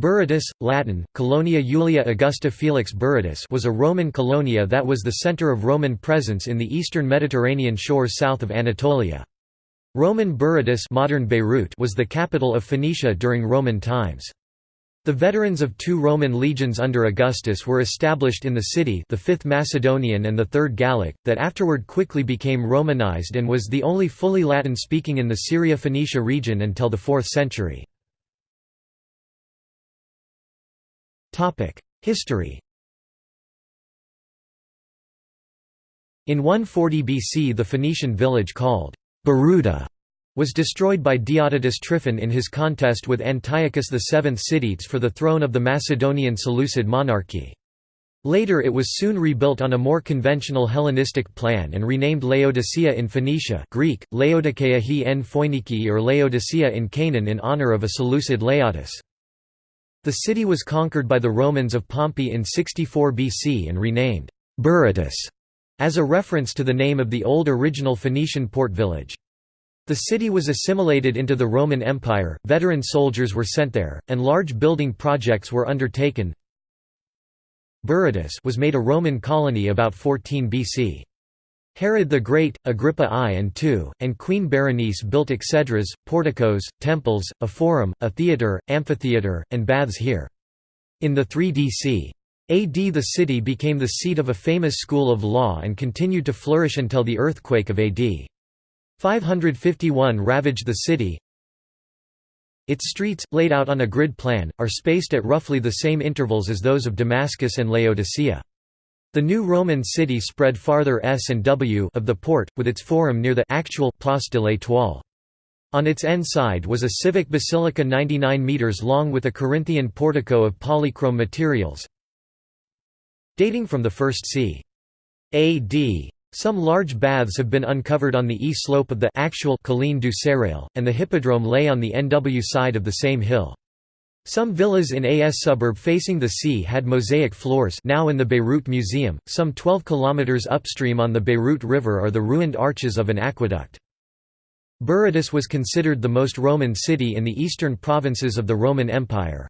Berytus, Latin, Colonia Julia Augusta Felix Berytus was a Roman colonia that was the center of Roman presence in the eastern Mediterranean shores south of Anatolia. Roman Berytus modern Beirut was the capital of Phoenicia during Roman times. The veterans of two Roman legions under Augustus were established in the city the 5th Macedonian and the 3rd Gallic, that afterward quickly became Romanized and was the only fully Latin-speaking in the Syria-Phoenicia region until the 4th century. History In 140 BC the Phoenician village called Beruta was destroyed by Diodotus Tryphon in his contest with Antiochus VII Sidetes for the throne of the Macedonian Seleucid monarchy. Later it was soon rebuilt on a more conventional Hellenistic plan and renamed Laodicea in Phoenicia Greek, Laodikeia he en or Laodicea in Canaan in honor of a Seleucid Laodice. The city was conquered by the Romans of Pompey in 64 BC and renamed Berytus as a reference to the name of the old original Phoenician port village. The city was assimilated into the Roman Empire, veteran soldiers were sent there, and large building projects were undertaken. Berytus was made a Roman colony about 14 BC. Herod the Great, Agrippa I and II, and Queen Berenice built exedras, porticos, temples, a forum, a theatre, amphitheatre, and baths here. In the 3 DC. AD the city became the seat of a famous school of law and continued to flourish until the earthquake of AD. 551 ravaged the city. Its streets, laid out on a grid plan, are spaced at roughly the same intervals as those of Damascus and Laodicea. The new Roman city spread farther S and W of the port, with its forum near the actual Place de l'Étoile. On its end side was a civic basilica 99 metres long with a Corinthian portico of polychrome materials. Dating from the 1st c. AD, some large baths have been uncovered on the east slope of the actual Colline du Sérail, and the hippodrome lay on the NW side of the same hill. Some villas in AS suburb facing the sea had mosaic floors now in the Beirut Museum. Some 12 kilometers upstream on the Beirut River are the ruined arches of an aqueduct. Berytus was considered the most Roman city in the eastern provinces of the Roman Empire.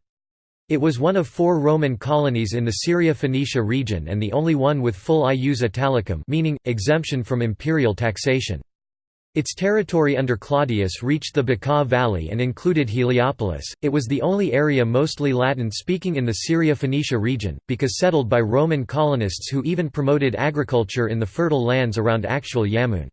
It was one of four Roman colonies in the Syria-Phoenicia region and the only one with full ius italicum meaning, exemption from imperial taxation. Its territory under Claudius reached the Bekaa Valley and included Heliopolis. It was the only area mostly Latin speaking in the Syria Phoenicia region, because settled by Roman colonists who even promoted agriculture in the fertile lands around actual Yamun.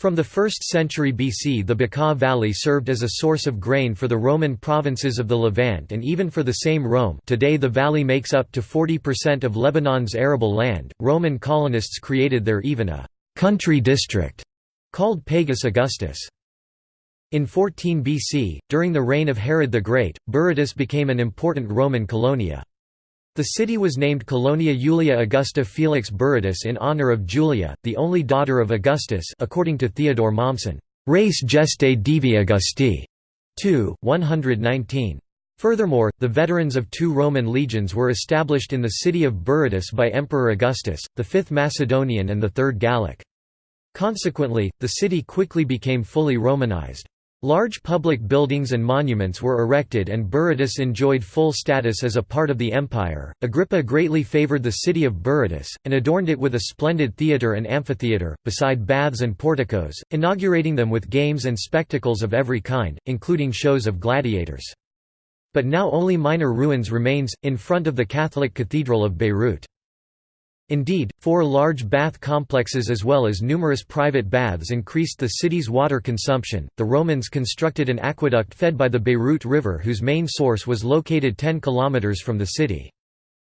From the 1st century BC the Bekaa Valley served as a source of grain for the Roman provinces of the Levant and even for the same Rome today the valley makes up to 40% of Lebanon's arable land. Roman colonists created there even a «country district» called Pagus Augustus. In 14 BC, during the reign of Herod the Great, Berytus became an important Roman colonia. The city was named Colonia Julia Augusta Felix Berytus in honor of Julia, the only daughter of Augustus according to Theodore Mommsen, Res Gestae Divi Augusti 2, 119. Furthermore, the veterans of two Roman legions were established in the city of Berytus by Emperor Augustus, the Fifth Macedonian and the Third Gallic. Consequently, the city quickly became fully Romanized. Large public buildings and monuments were erected and Berytus enjoyed full status as a part of the empire. Agrippa greatly favored the city of Berytus, and adorned it with a splendid theatre and amphitheatre, beside baths and porticos, inaugurating them with games and spectacles of every kind, including shows of gladiators. But now only minor ruins remains, in front of the Catholic Cathedral of Beirut. Indeed, four large bath complexes as well as numerous private baths increased the city's water consumption. The Romans constructed an aqueduct fed by the Beirut River whose main source was located 10 kilometers from the city.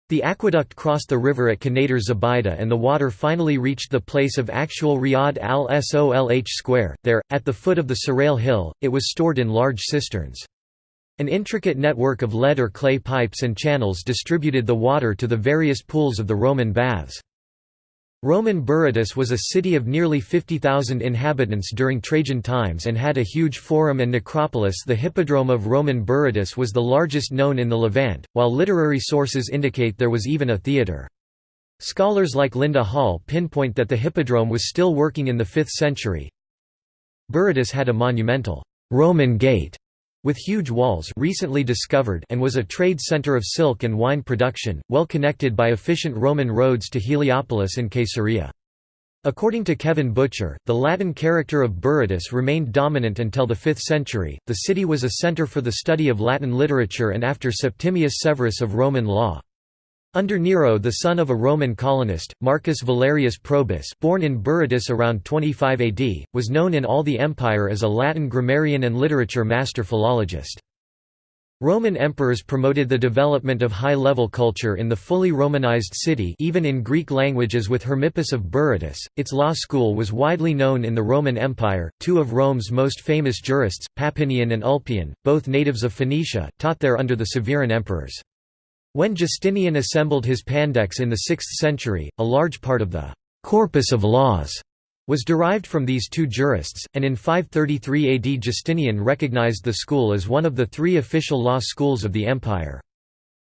The aqueduct crossed the river at Qanator Zubaydah and the water finally reached the place of actual Riyad al-Solh Square. There, at the foot of the Sérail Hill, it was stored in large cisterns. An intricate network of lead or clay pipes and channels distributed the water to the various pools of the Roman baths. Roman Berytus was a city of nearly 50,000 inhabitants during Trajan times and had a huge forum and necropolis the Hippodrome of Roman Berytus was the largest known in the Levant, while literary sources indicate there was even a theatre. Scholars like Linda Hall pinpoint that the Hippodrome was still working in the 5th century. Berytus had a monumental Roman gate With huge walls recently discovered and was a trade center of silk and wine production, well connected by efficient Roman roads to Heliopolis and Caesarea. According to Kevin Butcher, the Latin character of Berytus remained dominant until the 5th century. The city was a center for the study of Latin literature and after Septimius Severus of Roman law. Under Nero the son of a Roman colonist, Marcus Valerius Probus born in Berytus around 25 AD, was known in all the empire as a Latin grammarian and literature master philologist. Roman emperors promoted the development of high-level culture in the fully Romanized city even in Greek languages with Hermippus of Berytus. Its law school was widely known in the Roman Empire. Two of Rome's most famous jurists, Papinian and Ulpian, both natives of Phoenicia, taught there under the Severan emperors. When Justinian assembled his Pandects in the 6th century, a large part of the «corpus of laws» was derived from these two jurists, and in 533 AD Justinian recognized the school as one of the three official law schools of the empire.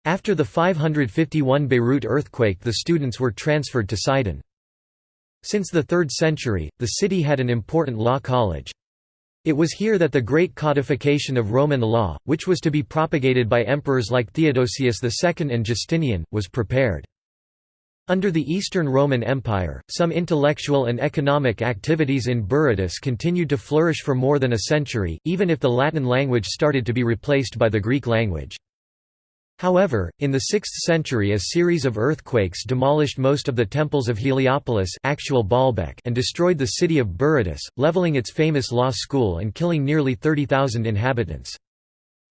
After the 551 Beirut earthquake the students were transferred to Sidon. Since the 3rd century, the city had an important law college. It was here that the great codification of Roman law, which was to be propagated by emperors like Theodosius II and Justinian, was prepared. Under the Eastern Roman Empire, some intellectual and economic activities in Berytus continued to flourish for more than a century, even if the Latin language started to be replaced by the Greek language. However, in the 6th century a series of earthquakes demolished most of the temples of Heliopolis actual Baalbek and destroyed the city of Berytus, leveling its famous law school and killing nearly 30,000 inhabitants.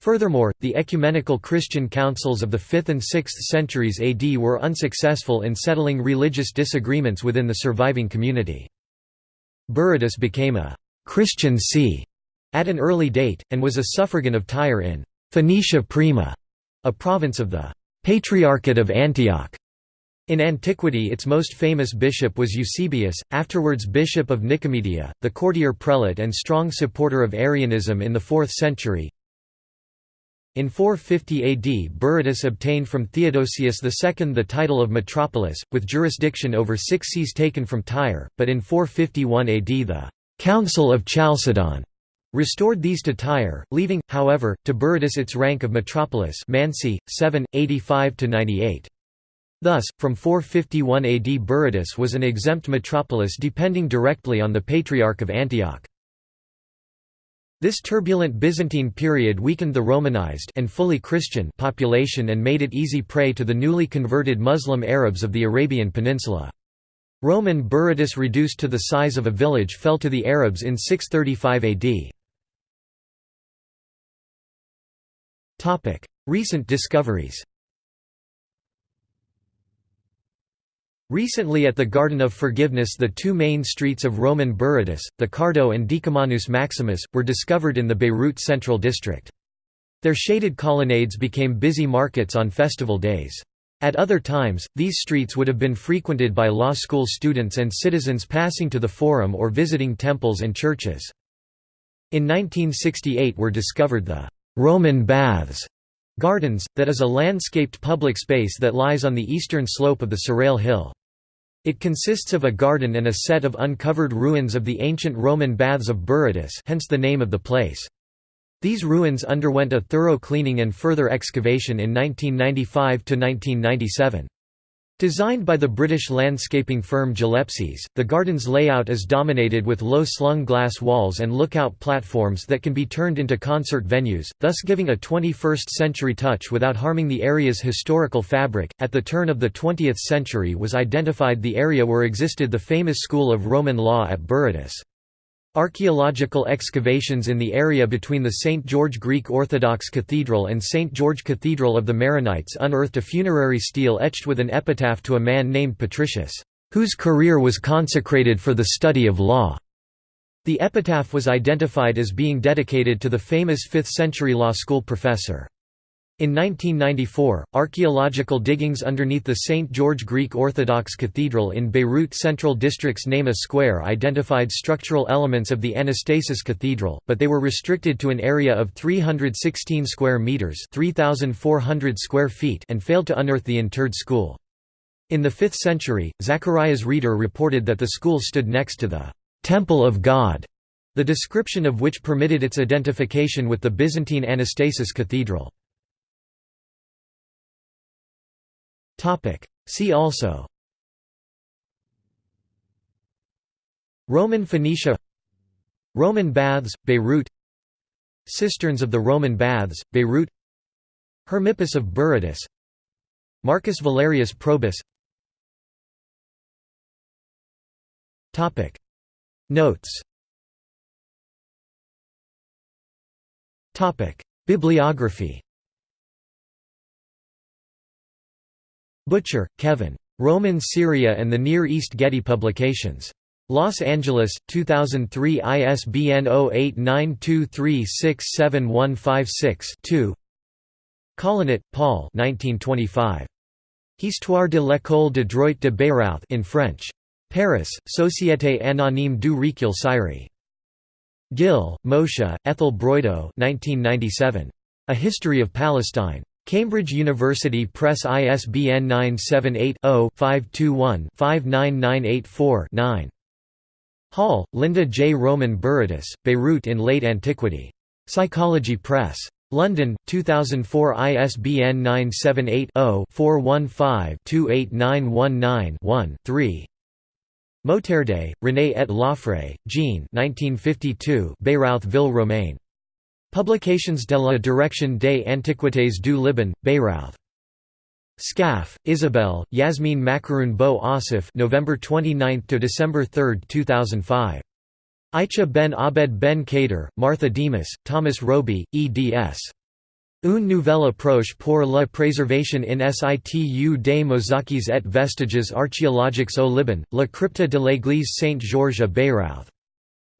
Furthermore, the ecumenical Christian councils of the 5th and 6th centuries AD were unsuccessful in settling religious disagreements within the surviving community. Berytus became a «Christian see» at an early date, and was a suffragan of Tyre in «Phoenicia Prima» a province of the Patriarchate of Antioch. In antiquity its most famous bishop was Eusebius, afterwards bishop of Nicomedia, the courtier prelate and strong supporter of Arianism in the 4th century. In 450 AD Berytus obtained from Theodosius II the title of metropolis, with jurisdiction over six sees taken from Tyre, but in 451 AD the «Council of Chalcedon» restored these to Tyre, leaving, however, to Berytus its rank of metropolis Mansi, 7, 85–98. Thus, from 451 AD Berytus was an exempt metropolis depending directly on the Patriarch of Antioch. This turbulent Byzantine period weakened the Romanized and fully Christian population and made it easy prey to the newly converted Muslim Arabs of the Arabian Peninsula. Roman Berytus reduced to the size of a village fell to the Arabs in 635 AD. Recent discoveries Recently at the Garden of Forgiveness the two main streets of Roman Berytus, the Cardo and Decumanus Maximus, were discovered in the Beirut Central District. Their shaded colonnades became busy markets on festival days. At other times, these streets would have been frequented by law school students and citizens passing to the forum or visiting temples and churches. In 1968 were discovered the Roman Baths Gardens, that is a landscaped public space that lies on the eastern slope of the Serail Hill. It consists of a garden and a set of uncovered ruins of the ancient Roman baths of Berytus hence the name of the place. These ruins underwent a thorough cleaning and further excavation in 1995–1997. Designed by the British landscaping firm Gillespie's, the garden's layout is dominated with low-slung glass walls and lookout platforms that can be turned into concert venues, thus giving a 21st-century touch without harming the area's historical fabric. At the turn of the 20th century was identified the area where existed the famous school of Roman law at Berytus. Archaeological excavations in the area between the St. George Greek Orthodox Cathedral and St. George Cathedral of the Maronites unearthed a funerary stele etched with an epitaph to a man named Patricius, whose career was consecrated for the study of law. The epitaph was identified as being dedicated to the famous 5th-century law school professor. In 1994, archaeological diggings underneath the St. George Greek Orthodox Cathedral in Beirut Central District's Nejmeh Square identified structural elements of the Anastasis Cathedral, but they were restricted to an area of 316 square meters (3,400 square feet) and failed to unearth the interred school. In the 5th century, Zacharias Rhetor reported that the school stood next to the Temple of God the description of which permitted its identification with the Byzantine Anastasis Cathedral. See also. Roman Phoenicia. Roman baths, Beirut. Cisterns of the Roman baths, Beirut. Hermippus of Berytus. Marcus Valerius Probus. Notes. Bibliography Butcher, Kevin. Roman Syria and the Near East Getty Publications. Los Angeles, 2003 ISBN 0892367156-2 Collinet, Paul 1925. Histoire de l'école de droit de Beyrouth in French. Paris, Société anonyme du Recueil Sirey. Gil, Moshe, Ethel Broido 1997. A History of Palestine. Cambridge University Press ISBN 978-0-521-59984-9. Hall, Linda J. Roman Berytus, Beirut in Late Antiquity. Psychology Press. London, 2004 ISBN 978 0 415 28919 1 3. Mouterde, René et Lauffray, Jean 1952 Beyrouth-Ville Romaine. Publications de la Direction des Antiquités du Liban, Beyrouth. Scaff, Isabel, Yasmin Makaroun Bo Asif November 29 to December 3, 2005. Aicha ben Abed ben Kader, Martha Demas, Thomas Roby, eds. Une nouvelle approche pour la préservation in situ des mosaques et vestiges archéologiques au Liban, la crypte de l'église Saint-Georges à Beyrouth.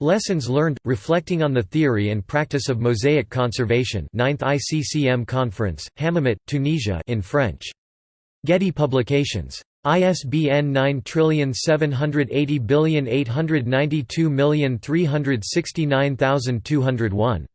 Lessons learned, reflecting on the theory and practice of mosaic conservation 9th ICCM Conference, Hammamet, Tunisia in French. Getty Publications. ISBN 9780892369201.